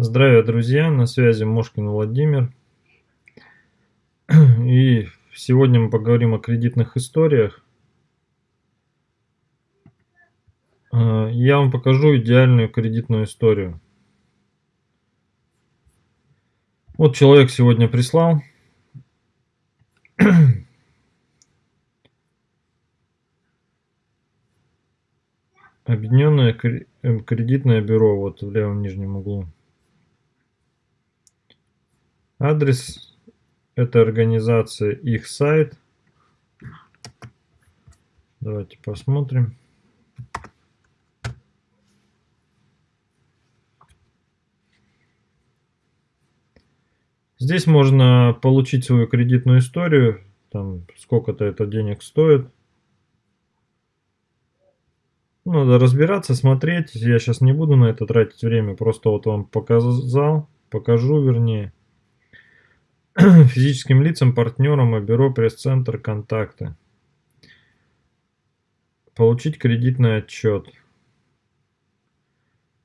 Здравия, друзья! На связи Мошкин Владимир. И сегодня мы поговорим о кредитных историях. А, я вам покажу идеальную кредитную историю. Вот человек сегодня прислал. Объединенное кредитное бюро, вот в левом нижнем углу. Адрес этой организации, их сайт. Давайте посмотрим. Здесь можно получить свою кредитную историю, там сколько-то это денег стоит. Надо разбираться, смотреть. Я сейчас не буду на это тратить время, просто вот вам показал, покажу вернее. физическим лицам, партнерам и бюро пресс-центр контакты. Получить кредитный отчет.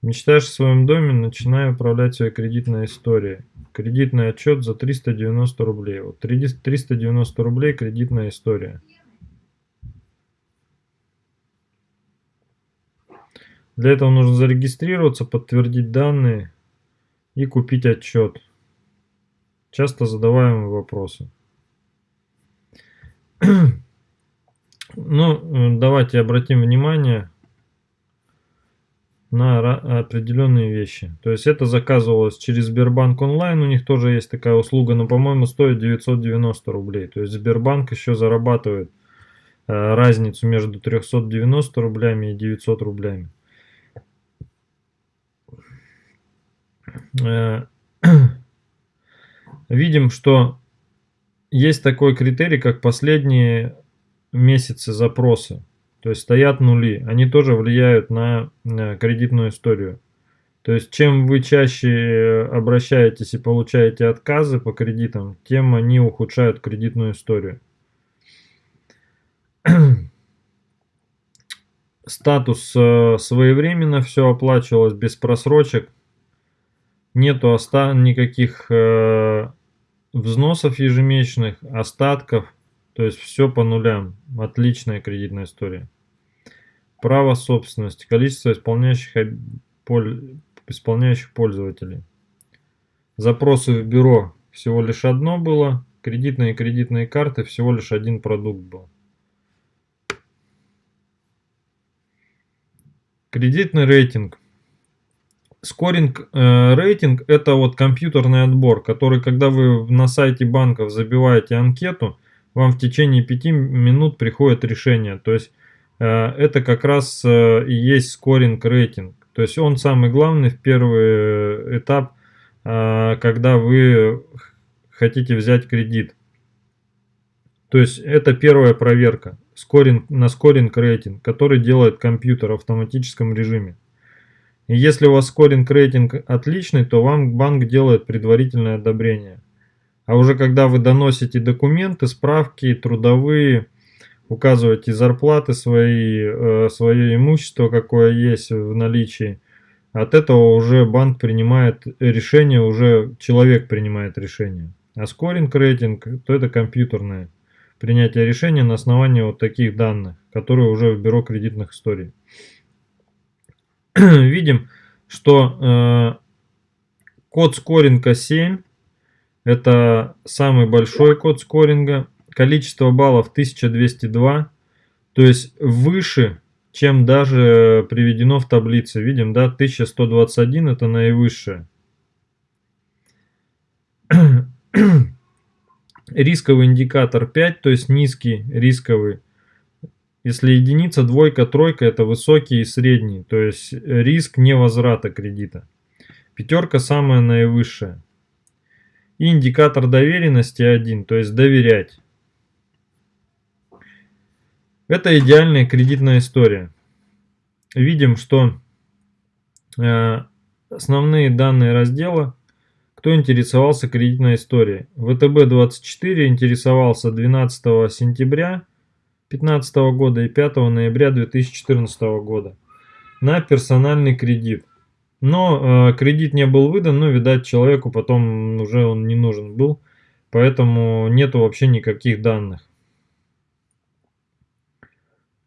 Мечтаешь о своем доме, начинай управлять своей кредитной историей. Кредитный отчет за 390 рублей. Вот 390 рублей кредитная история. Для этого нужно зарегистрироваться, подтвердить данные и купить отчет. Часто задаваемые вопросы. Ну, давайте обратим внимание на определенные вещи. То есть это заказывалось через Сбербанк онлайн, у них тоже есть такая услуга, но, по-моему, стоит 990 рублей. То есть Сбербанк еще зарабатывает э, разницу между 390 рублями и 900 рублями. Э, видим, что есть такой критерий, как последние месяцы запроса. То есть стоят нули. Они тоже влияют на, на кредитную историю. То есть чем вы чаще обращаетесь и получаете отказы по кредитам, тем они ухудшают кредитную историю. Статус э, своевременно все оплачивалось без просрочек. Нету оста никаких э, взносов ежемесячных, остатков, то есть все по нулям. Отличная кредитная история. Право собственности, количество исполняющих, исполняющих пользователей. Запросы в бюро всего лишь одно было, кредитные и кредитные карты всего лишь один продукт был. Кредитный рейтинг. Скоринг э, рейтинг это вот компьютерный отбор, который когда вы на сайте банков забиваете анкету, вам в течение 5 минут приходит решение. То есть э, это как раз э, и есть скоринг рейтинг. То есть он самый главный в первый этап, э, когда вы хотите взять кредит. То есть это первая проверка скоринг, на скоринг рейтинг, который делает компьютер в автоматическом режиме. Если у вас скоринг рейтинг отличный, то вам банк делает предварительное одобрение. А уже когда вы доносите документы, справки, трудовые, указываете зарплаты свои, э, свое имущество, какое есть в наличии, от этого уже банк принимает решение, уже человек принимает решение. А скоринг рейтинг, то это компьютерное принятие решения на основании вот таких данных, которые уже в бюро кредитных историй. видим, что э, код скоринга 7, это самый большой код скоринга, количество баллов 1202, то есть выше, чем даже приведено в таблице. Видим, да, 1121 это наивысшее. Рисковый индикатор 5, то есть низкий рисковый если единица, двойка, тройка это высокий и средний, то есть риск невозврата кредита. Пятерка самая наивысшая. И индикатор доверенности 1, то есть доверять. Это идеальная кредитная история. Видим, что э, основные данные раздела, кто интересовался кредитной историей. ВТБ-24 интересовался 12 сентября 2015 года и 5 ноября 2014 года на персональный кредит. Но э, кредит не был выдан, но, видать, человеку потом уже он не нужен был, поэтому нету вообще никаких данных.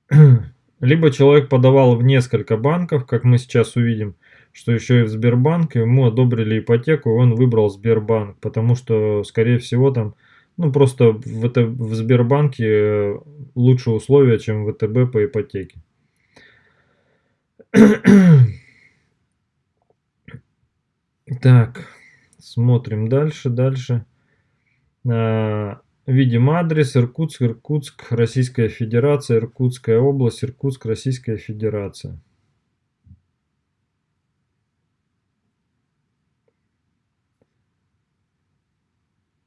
Либо человек подавал в несколько банков, как мы сейчас увидим, что еще и в Сбербанк, ему одобрили ипотеку, и он выбрал Сбербанк, потому что, скорее всего, там, ну, просто в, это, в Сбербанке э, лучше условия, чем в ВТБ по ипотеке. Так, смотрим дальше, дальше. А, видим адрес Иркутск, Иркутск, Российская Федерация, Иркутская область, Иркутск, Российская Федерация.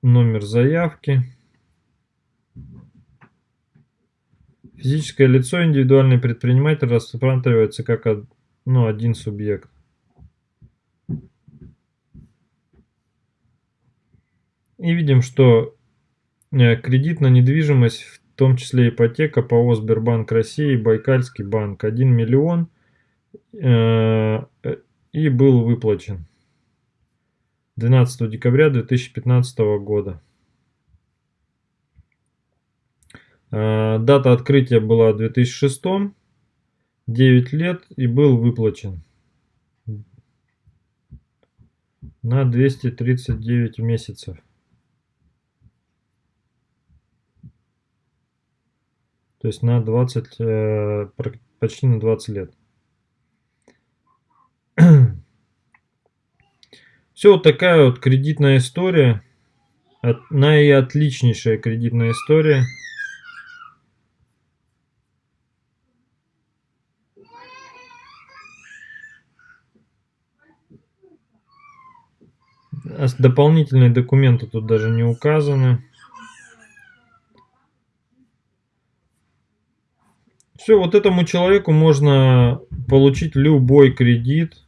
Номер заявки. Физическое лицо, индивидуальный предприниматель рассматривается как ну, один субъект. И видим, что э, кредит на недвижимость, в том числе ипотека, ПАО Сбербанк России, Байкальский банк, 1 миллион э, и был выплачен 12 декабря 2015 года. Э, дата открытия была 2006, 9 лет и был выплачен на 239 месяцев. То есть на 20, э, почти на 20 лет. Все вот такая вот кредитная история. Наиотличнейшая кредитная история. Дополнительные документы тут даже не указаны. Все, вот этому человеку можно получить любой кредит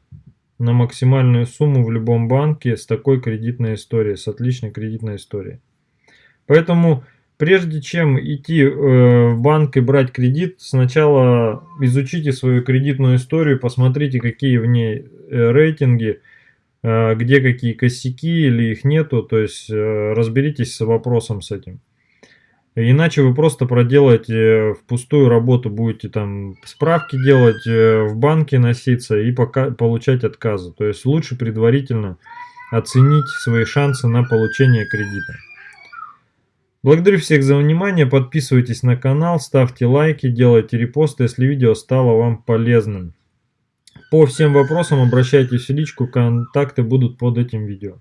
на максимальную сумму в любом банке с такой кредитной историей, с отличной кредитной историей. Поэтому прежде чем идти э, в банк и брать кредит, сначала изучите свою кредитную историю, посмотрите, какие в ней э, рейтинги, э, где какие косяки или их нету, то есть разберитесь с вопросом с этим. Иначе вы просто проделаете в пустую работу, будете там справки делать, э, в банке носиться и пока, получать отказы. То есть лучше предварительно оценить свои шансы на получение кредита. Благодарю всех за внимание, подписывайтесь на канал, ставьте лайки, делайте репосты, если видео стало вам полезным. По всем вопросам обращайтесь в личку, контакты будут под этим видео.